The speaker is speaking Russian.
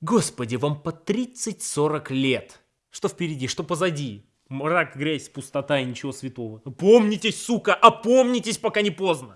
Господи, вам по 30-40 лет. Что впереди, что позади? Мрак, грязь, пустота и ничего святого. Помнитесь, сука, опомнитесь, пока не поздно.